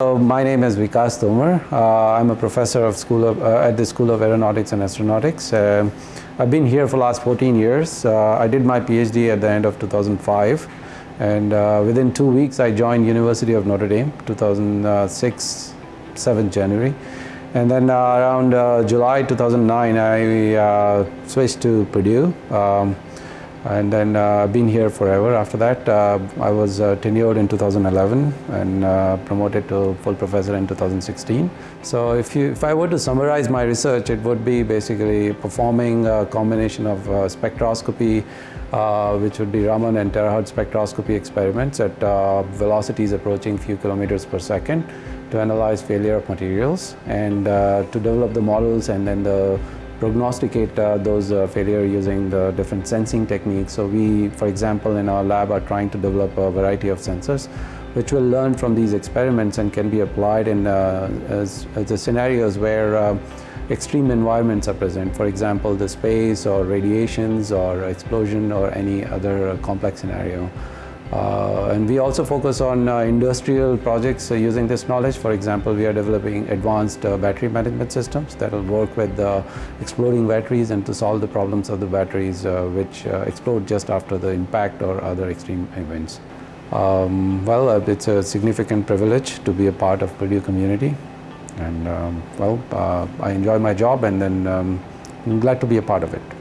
My name is Vikas Tomar. Uh, I'm a professor of school of, uh, at the School of Aeronautics and Astronautics. Uh, I've been here for the last 14 years. Uh, I did my PhD at the end of 2005 and uh, within two weeks I joined University of Notre Dame 2006 7th January and then uh, around July 2009 I switched to Purdue. Um, and then uh, been here forever. After that, uh, I was uh, tenured in 2011 and uh, promoted to full professor in 2016. So if, you, if I were to summarize my research, it would be basically performing a combination of uh, spectroscopy, uh, which would be Raman and terahertz spectroscopy experiments at velocities approaching few kilometers per second to analyze failure of materials and to develop the models and then the prognosticate uh, those uh, failure using the different sensing techniques. So we, for example, in our lab are trying to develop a variety of sensors which will learn from these experiments and can be applied in uh, as, as the scenarios where extreme environments are present. For example, the space or radiations or explosion or any other complex scenario. Uh, and we also focus on uh, industrial projects uh, using this knowledge. For example, we are developing advanced uh, battery management systems that will work with uh, exploding batteries and to solve the problems of the batteries uh, which explode just after the impact or other extreme events. Um, well, it's a significant privilege to be a part of Purdue community. And um, well, I enjoy my job and then um, I'm glad to be a part of it.